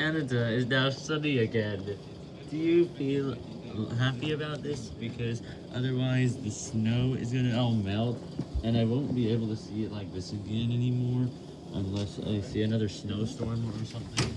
Canada is now sunny again. Do you feel happy about this? Because otherwise the snow is gonna all melt, and I won't be able to see it like this again anymore, unless I see another snowstorm or something.